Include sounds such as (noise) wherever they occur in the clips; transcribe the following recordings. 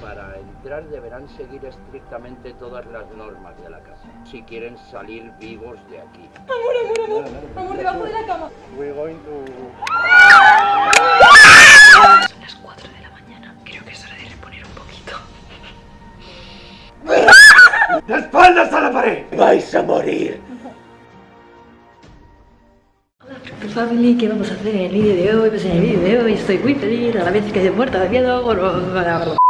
Para entrar deberán seguir estrictamente todas las normas de la casa, si quieren salir vivos de aquí. Amor, amor, amor. Amor, debajo de la cama. We're going to... Son las 4 de la mañana. Creo que es hora de reponer un poquito. ¡De espaldas a la pared! ¡Vais a morir! Family, ¿qué vamos a hacer en el vídeo de hoy? Pues en el vídeo de hoy estoy muy feliz, a la vez que estoy muerta de miedo.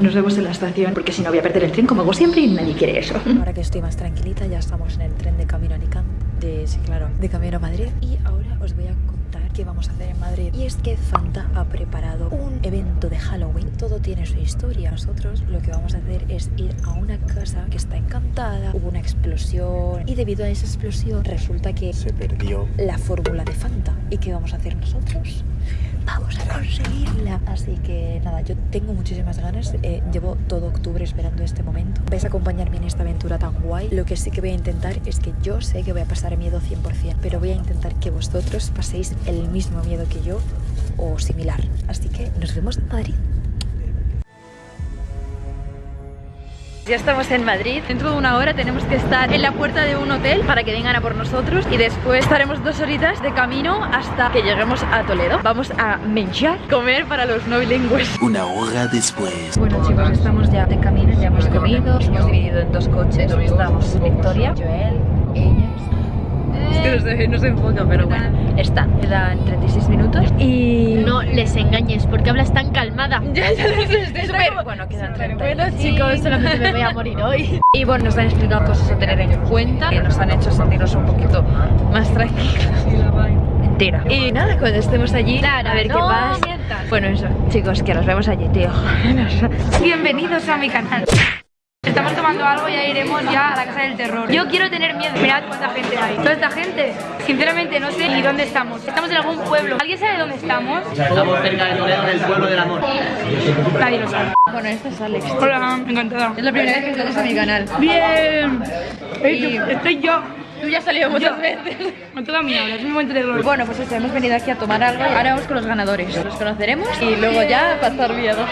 Nos vemos en la estación porque si no voy a perder el tren como hago siempre y nadie quiere eso. Ahora que estoy más tranquilita, ya estamos en el tren de camino a Alicante, de, sí, claro, de camino a Madrid. Y ahora os voy a contar vamos a hacer en Madrid. Y es que Fanta ha preparado un evento de Halloween. Todo tiene su historia. Nosotros lo que vamos a hacer es ir a una casa que está encantada. Hubo una explosión y debido a esa explosión resulta que Se perdió. la fórmula de Fanta. ¿Y qué vamos a hacer nosotros? Vamos a conseguirla. Así que nada, yo tengo muchísimas ganas. Eh, llevo todo octubre esperando este momento. Vais a acompañarme en esta aventura tan guay. Lo que sí que voy a intentar es que yo sé que voy a pasar miedo 100%, pero voy a intentar que vosotros paséis el mismo miedo que yo o similar. Así que nos vemos en Madrid. Ya estamos en Madrid. Dentro de una hora tenemos que estar en la puerta de un hotel para que vengan a por nosotros y después estaremos dos horitas de camino hasta que lleguemos a Toledo. Vamos a menjar, comer para los no bilingües. Una hora después. Bueno chicos, estamos ya de camino, ya hemos comido, hemos dividido en dos coches. Estamos Victoria, Joel. Es que no se, no se enfoca, pero bueno, están. Quedan 36 minutos y... No les engañes, porque hablas tan calmada. (laughs) Ya, ya lo sé, estoy súper- Bueno, quedan 30. Bueno, chicos, solamente me voy a morir hoy. Y bueno, nos han explicado cosas a tener en cuenta que nos han hecho sentirnos un poquito más tranquilos. Entera. Y nada, cuando estemos allí, a ver qué pasa. mientas. Bueno, eso, chicos, que nos vemos allí, tío. (laughs) Bienvenidos a mi canal. Estamos tomando algo y ya iremos ya a la casa del terror. Yo quiero tener miedo. Mirad cuánta gente hay. Toda esta gente. Sinceramente no sé ni dónde estamos. Estamos en algún pueblo. ¿Alguien sabe dónde estamos? Estamos cerca de Toledo, en el pueblo del amor. Nadie lo sabe. Bueno, este es Alex. Hola, encantada. Es la primera vez que estás a mi canal. Bien. estoy yo. Tú ya has salido muchas veces. Con toda mi habla, es un momento de gloria. Bueno, pues eso, hemos venido aquí a tomar algo ahora vamos con los ganadores. Los conoceremos y luego ya pasar miedo.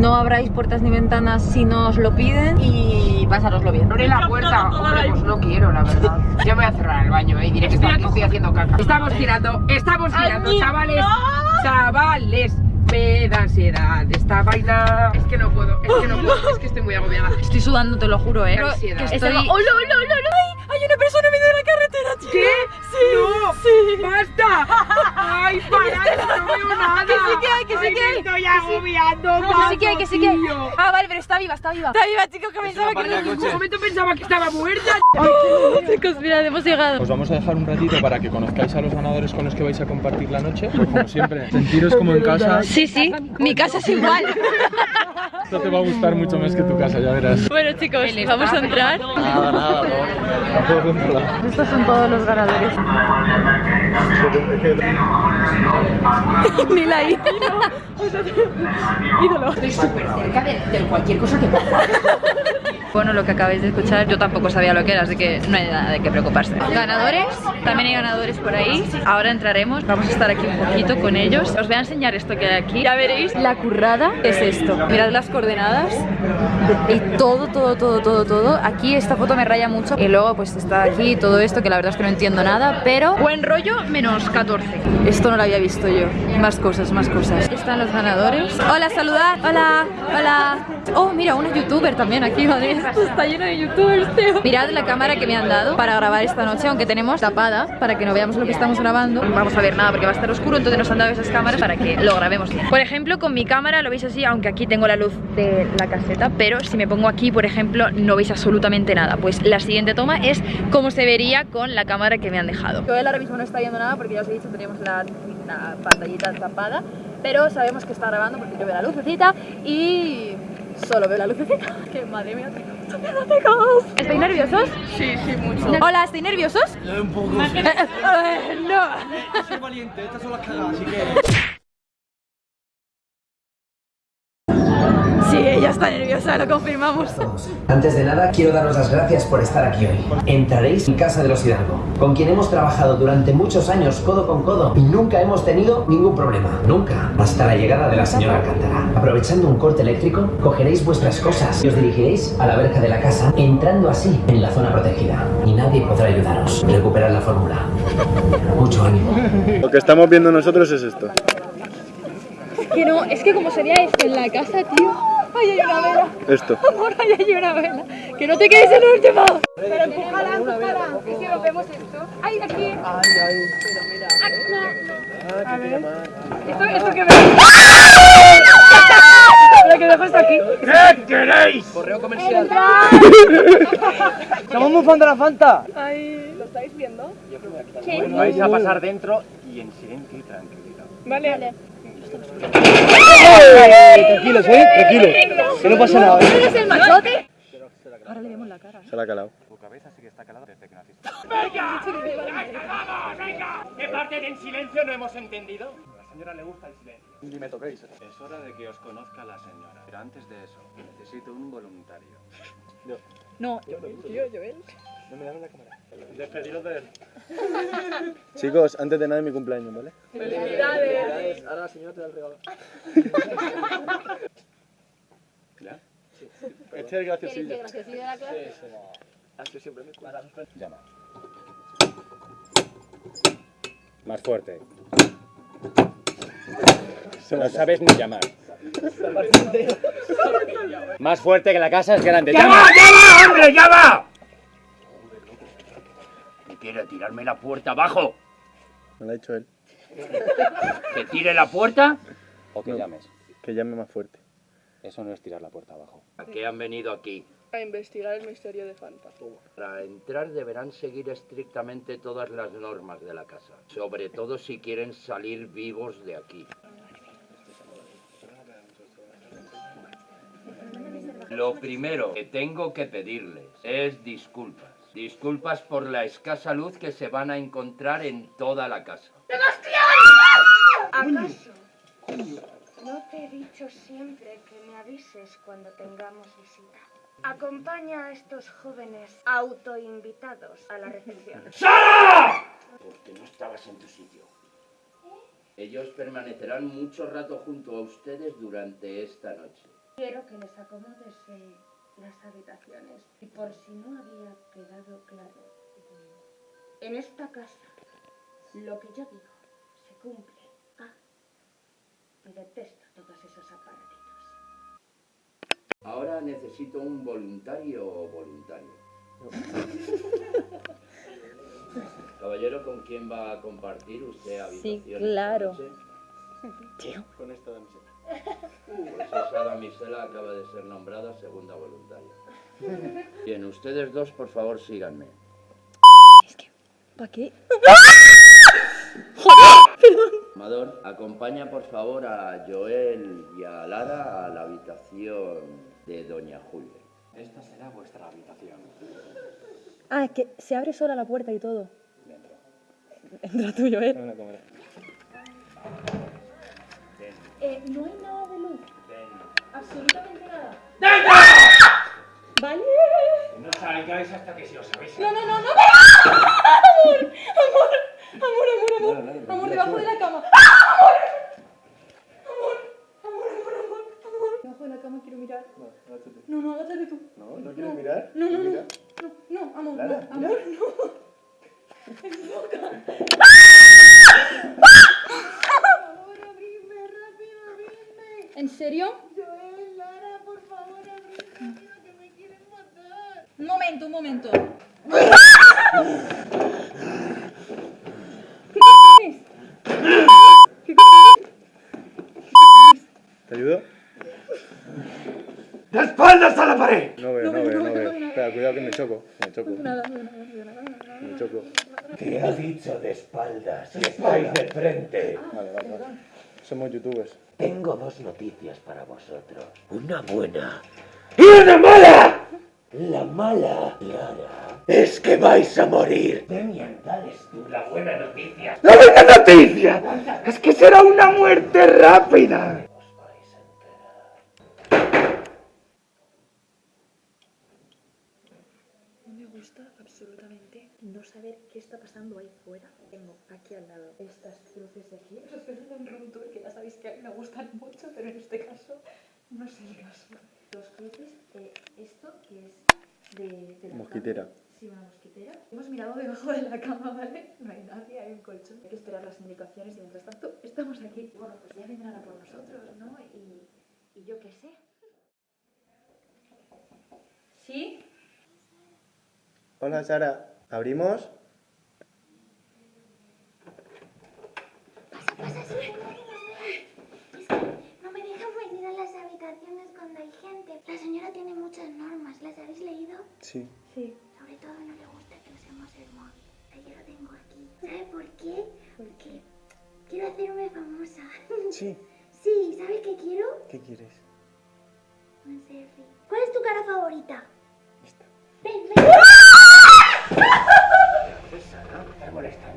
No abráis puertas ni ventanas si no os lo piden y pasároslo bien. Abre la puerta, hombre, pues no quiero, la verdad. Yo me voy a cerrar el baño, eh, diré que estoy, haciendo caca. Estamos tirando, estamos tirando, chavales, chavales. Me da ansiedad esta vaina. Es que no puedo, es que no puedo, es que estoy muy agobiada. Estoy sudando, te lo juro, eh. ansiedad. Que Estoy-. ¡Hola, hola, hola, hola! ¡Ay! ¡Hay una persona ¿Qué? Sí, no, sí. ¡Basta! ¡Ay, (laughs) para! No veo nada. Que sí que hay, que sí que hay. estoy agobiando, Que sí que hay, que sí que hay. Ah, vale, pero está viva, está viva. Está viva, chicos, que pensaba que En un momento pensaba que estaba muerta. (laughs) Chicos, mirad, hemos llegado. Os vamos a dejar un ratito para que conozcáis a los ganadores con los que vais a compartir la noche. Pues como siempre, sentiros como en casa. Sí, sí, mi casa es igual. (laughs) Esto te va a gustar mucho más que tu casa, ya verás. Bueno, chicos, vamos a entrar. Nada, nada, no. Estos son todos los ganadores. Ni la (laughs) ídolo. ídolo. Estoy súper cerca de, de cualquier cosa que pasa. (laughs) Bueno, lo que acabáis de escuchar, yo tampoco sabía lo que era, así que no hay nada de qué preocuparse. Ganadores, también hay ganadores por ahí. Ahora entraremos, vamos a estar aquí un poquito con ellos. Os voy a enseñar esto que hay aquí. Ya veréis, la currada es esto. Mirad las coordenadas y todo, todo, todo, todo, todo. Aquí esta foto me raya mucho. Y luego pues está aquí todo esto, que la verdad es que no entiendo nada, pero buen rollo menos 14. Esto no lo había visto yo. Más cosas, más cosas. Están los ganadores. Hola, saludad. Hola, hola. Oh, mira, una youtuber también aquí, madre. Esto está lleno de youtubers, tío. Mirad la cámara que me han dado para grabar esta noche, aunque tenemos tapada para que no veamos lo que estamos grabando. No vamos a ver nada porque va a estar oscuro, entonces nos han dado esas cámaras para que lo grabemos bien. Por ejemplo, con mi cámara lo veis así, aunque aquí tengo la luz de la caseta, pero si me pongo aquí, por ejemplo, no veis absolutamente nada. Pues la siguiente toma es como se vería con la cámara que me han dejado. Joel ahora mismo no está viendo nada porque ya os he dicho, tenemos la, la pantallita tapada, pero sabemos que está grabando porque yo veo la lucecita y solo veo la lucecita. Que madre mía, tengo mucho miedo, chicos. ¿Estáis nerviosos? Sí, sí, mucho. Hola, ¿estáis nerviosos? Un poco. Eh, (laughs) eh, no. Soy valiente, estas son las cagadas, así que. Está nerviosa, lo confirmamos. Antes de nada, quiero daros las gracias por estar aquí hoy. Entraréis en casa de los Hidalgo, con quien hemos trabajado durante muchos años codo con codo y nunca hemos tenido ningún problema. Nunca. Hasta la llegada de la señora Alcántara. Aprovechando un corte eléctrico, cogeréis vuestras cosas y os dirigiréis a la verja de la casa, entrando así en la zona protegida. Y nadie podrá ayudaros. Recuperad la fórmula. Mucho ánimo. Lo que estamos viendo nosotros es esto. Que no, es que como sería esto en la casa, tío. Ay, hay una vela. Esto. (laughs) Amor, ay, hay una vela. Que no te quedes en el último. Pero empújala, empújala. Es que lo vemos esto. Ay, aquí. Ay, ay. Pero mira. A ver. Esto, esto que me. Lo que dejo está aquí. ¿Qué queréis? Correo comercial. (laughs) Somos muy fan de la Fanta. Ay, ¿lo estáis viendo? Vais a pasar dentro y en silencio y tranquilidad. Vale. vale. Tranquilos, eh, tranquilos. Que no pasa nada. ¿eh? ¿Eres el machote? Se la ha calado. Tu cabeza sí que está calada desde que naciste. ¿Qué parte en silencio no hemos entendido? A la señora le gusta el silencio. Ni me toquéis. Es hora de que os conozca la señora. Pero antes de eso, necesito un voluntario. No, yo, yo, Joel. No me dan la cámara. Despediros de él. Chicos, antes de nada es mi cumpleaños, ¿vale? Felicidades. Ahora la señora te da el regalo. Este es el graciosillo. graciosillo de la clase? Así siempre me cuadra. Llama. Más fuerte. No sabes ni llamar. Más fuerte que la casa es grande. ¡Llama! llama, hombre, llama! ¿Qué quiere tirarme la puerta abajo? Me lo ha dicho él. ¿Que tire la puerta? O que No. llames. Que llame más fuerte. Eso no es tirar la puerta abajo. ¿A qué han venido aquí? A investigar el misterio de Fanta. Para entrar deberán seguir estrictamente todas las normas de la casa, sobre todo si quieren salir vivos de aquí. Lo primero que tengo que pedirles es disculpas. Disculpas por la escasa luz que se van a encontrar en toda la casa. ¿Acaso? No te he dicho siempre que me avises cuando tengamos visita. Acompaña a estos jóvenes autoinvitados a la recepción. (laughs) Porque no estabas en tu sitio. Ellos permanecerán mucho rato junto a ustedes durante esta noche. Quiero que les acomodes en las habitaciones. Y por si no había quedado claro, en esta casa lo que yo digo se cumple. Ah, detesto todos esos aparatitos. Ahora necesito un voluntario o voluntario. (laughs) Caballero, ¿con quién va a compartir usted habitación? esta claro. noche? Con esta damisela. Pues esa damisela acaba de ser nombrada segunda voluntaria. Bien, ustedes dos, por favor, síganme. ¿Para qué? Amador, acompaña por favor a Joel y a Lara a la habitación de Doña Julia. Esta será vuestra habitación. Ah, es que se abre sola la puerta y todo. Dentro. Entra tú, Joel. Cámara. Eh, no hay nada de luz. Absolutamente nada. ¿Vale? No salgáis hasta que si os habéis. No, no, no, no. Amor, amor, amor, amor, amor. Amor, debajo de la cama. Amor. Amor, amor, amor, amor, amor. Debajo de la cama quiero mirar. No, agáchate. No, no, agáchate tú. No, no quieres mirar. No, no, no. No, no, amor, Lara, no, amor, no. Enfoca. ¿En serio? Un momento, un momento. (laughs) ¿Qué cojones? ¿Qué cojones? ¿Te ayudo? ¡De espaldas a la pared! No veo, no veo, no veo. Espera, cuidado que me choco. Me choco. Nada, no, nada, no, nada, nada. Me choco. Te ha dicho de espaldas y estáis de frente. Vale, vale, vale. Somos youtubers. Tengo dos noticias para vosotros. Una buena y una mala. La mala, es que vais a morir. Demian, dales tú la buena noticia. ¡La buena noticia! Es que será una muerte rápida. Os vais a enterar. asusta absolutamente no saber qué está pasando ahí fuera. Tengo aquí al lado estas cruces de aquí. (laughs) Os estoy haciendo un room tour que ya sabéis que a mí me gustan mucho, pero en este caso no es el caso. Dos cruces, eh, esto que es de, de la Mosquitera. cama. Sí, una mosquitera. Hemos mirado debajo de la cama, ¿vale? No hay nadie, hay un colchón. Hay que esperar las indicaciones y mientras tanto estamos aquí. Bueno, pues ya vendrán a por nosotros, ¿no? Y, y yo qué sé. ¿Sí? Hola Sara, ¿abrimos?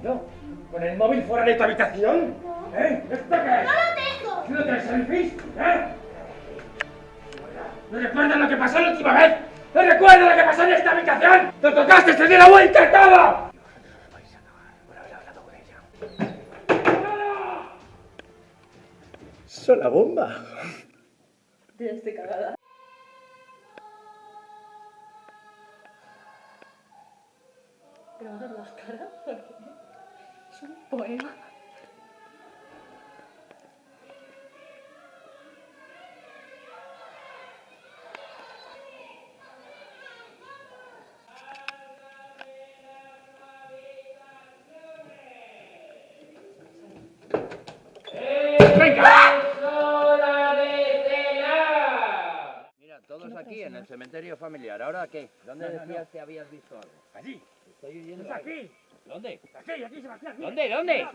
Molestando? ¿Con el móvil fuera de tu habitación? ¿Eh? ¿Esto qué es? ¡No lo tengo! ¿Haciendo tres selfies? ¿Eh? ¿No recuerdas lo que pasó la última vez? ¿No recuerdas lo que pasó en esta habitación? ¡Te tocaste, te di la vuelta y todo! ¡Sola bomba! Ya estoy cagada. Pero vas a las caras poema. Mira, todos aquí en el cementerio familiar. ¿Ahora qué? ¿Dónde decías que habías visto algo? Allí. Estoy oyendo. ¡Es aquí! ¿Dónde? ¡Aquí, aquí, Sebastián! aquí. ¿Dónde? ¿Dónde?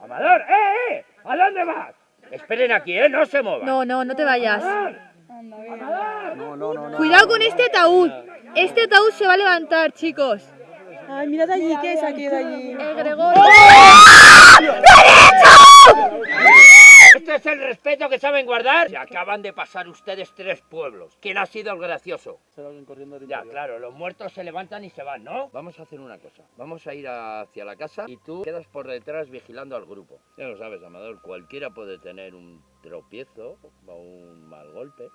¡Amador! ¡Eh, eh! ¿A dónde vas? Esperen aquí, ¿eh? No se muevan. No, no, no te vayas. ¡Amador! No, no, no. no. Cuidado con este ataúd. Este ataúd se va a levantar, chicos. Ay, mirad allí, ¿qué es aquello de allí? El Gregorio. ¿Este es el respeto que saben guardar? Se acaban de pasar ustedes tres pueblos. ¿Quién ha sido el gracioso? Ya, claro, los muertos se levantan y se van, ¿no? Vamos a hacer una cosa. Vamos a ir hacia la casa y tú quedas por detrás vigilando al grupo. Ya lo sabes, Amador, cualquiera puede tener un tropiezo o un mal golpe.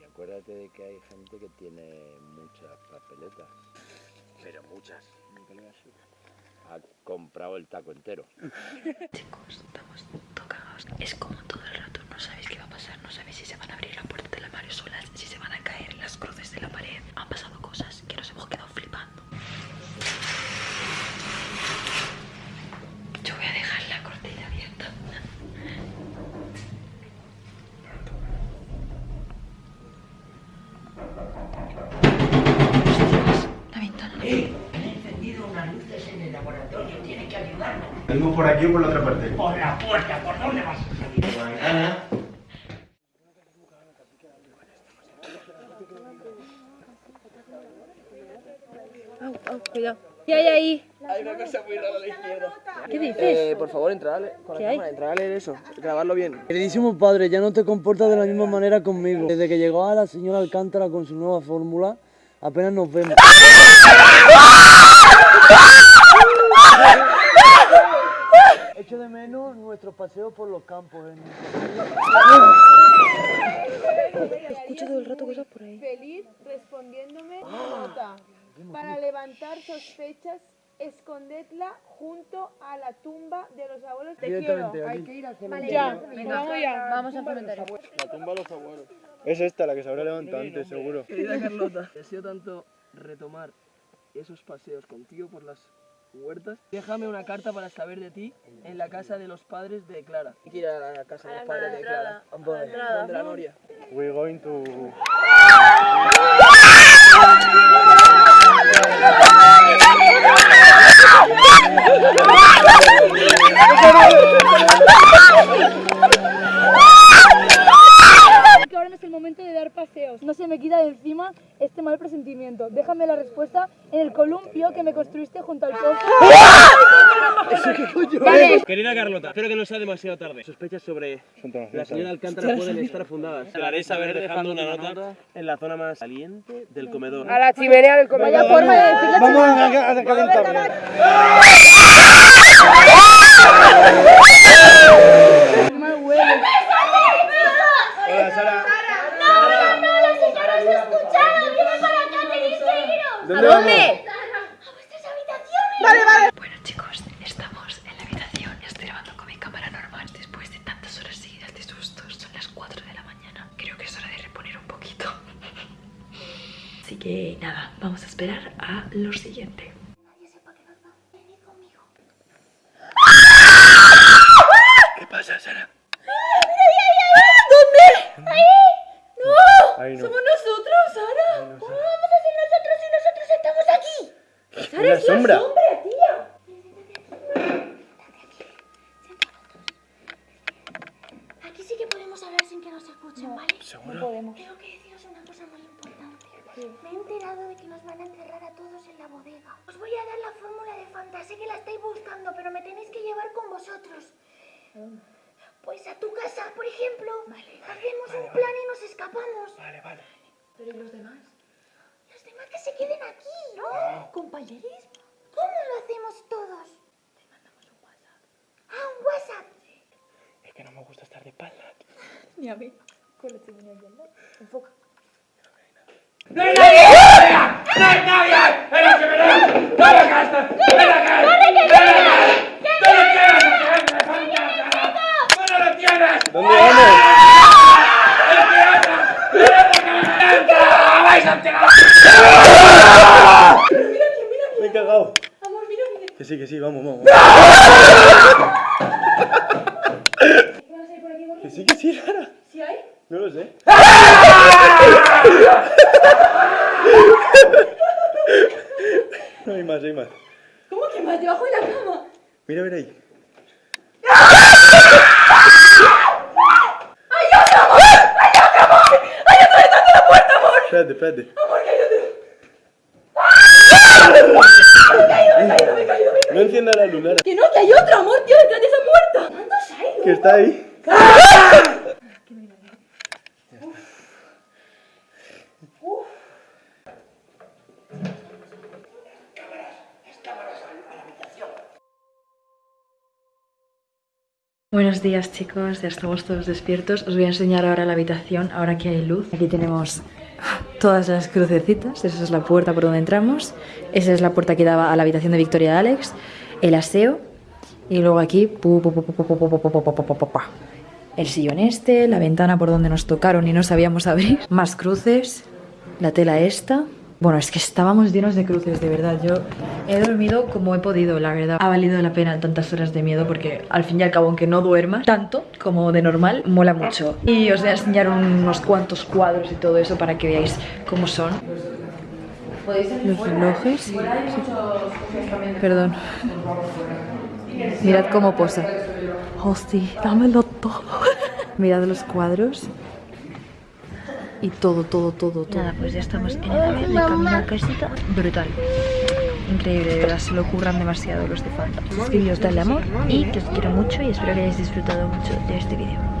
Y acuérdate de que hay gente que tiene muchas papeletas. Pero muchas. Ha comprado el taco entero. (laughs) Chicos, estamos Es como todo el rato. No sabéis qué va a pasar. No sabéis si se van a abrir la puerta de la pared solas, si se van a caer las cruces de la pared. Han pasado cosas que nos hemos quedado flipando. Yo voy a dejar la cortina abierta. La ventana. Han encendido unas luces en el laboratorio. Tiene que ayudarnos. ¿Salimos por aquí o por la otra parte? Por la puerta, ¿por dónde vas a salir? Por la ventana. Au, au, cuidado. ¿Qué hay ahí? Hay una cosa muy rara a la izquierda. ¿Qué dices? Eh, por favor, entra a leer, con la ¿Qué hay? cámara, entra a leer eso, grabarlo bien. Queridísimo padre, ya no te comportas de la misma manera conmigo. Desde que llegó a la señora Alcántara con su nueva fórmula, apenas nos vemos. Echo de menos nuestros paseos por los campos. En... Escucho todo el rato cosas por ahí. Feliz respondiéndome nota. Para levantar sospechas, escondedla junto a la tumba de los abuelos. Te quiero. Hay que ir al cementerio. ya, vamos ya. Vamos al cementerio. La tumba de los abuelos. Es esta la que se habrá levantado antes, seguro. Querida Carlota, (laughs) deseo tanto retomar esos paseos contigo por las huertas. Déjame una carta para saber de ti en la casa de los padres de Clara. Hay que ir a la casa de los padres de Clara. Donde la Noria. We're going to... (laughs) (laughs) Que ahora no es el momento de dar paseos. deseos. No se me quita de encima este mal presentimiento. Déjame la respuesta en el columpio que me construiste junto al pozo. ¿Eso qué coño es? Querida Carlota, espero que no sea demasiado tarde. Sospechas sobre la señora Alcántara pueden estar fundadas. Te la haré saber dejando una nota en la zona más caliente del comedor. A la chimenea del comedor. Vaya forma de decir la Vamos a, a calentarlo. Mal Roommate. Claro, la sombra. me gusta estar de espaldas. Ni a mí. Con la chimenea al lado. Enfoca. ¡No hay nadie! ¡No hay nadie! La ¡No la ¡No la gastas! ¡No la gastas! ¡No la. Me he cagado. Amor, mira, mira. Que sí, que sí, vamos, vamos. Sí, que sí, Sara. ¿Sí hay? No lo sé. No hay más, hay más. ¿Cómo que más debajo de la cama? Mira, mira ahí. Espérate, espérate. No encienda la Lara, Que no, que hay otro amor, tío, detrás de esa puerta. ¿Cuántos hay? que está ahí. Buenos días chicos, ya estamos todos despiertos. Os voy a enseñar ahora la habitación, ahora que hay luz. Aquí tenemos todas las crucecitas, esa es la puerta por donde entramos. Esa es la puerta que daba a la habitación de Victoria de Alex. El aseo. Y luego aquí... El sillón este, la ventana por donde nos tocaron y no sabíamos abrir. (laughs) Más cruces. La tela esta. Bueno, es que estábamos llenos de cruces, de verdad. Yo he dormido como he podido, la verdad. Ha valido la pena tantas horas de miedo porque al fin y al cabo, aunque no duermas tanto como de normal, mola mucho. Y os voy a enseñar unos cuantos cuadros y todo eso para que veáis cómo son. Los relojes. Sí. Perdón. Mirad cómo posa. Hostia, dámelo todo. (laughs) Mirad los cuadros. Y todo, todo, todo, todo. Nada, pues ya estamos en el ave de camino casita. Brutal. Increíble, de verdad, se lo ocurran demasiado los de Fanta. Suscribiros, darle amor y que os quiero mucho y espero que hayáis disfrutado mucho de este vídeo.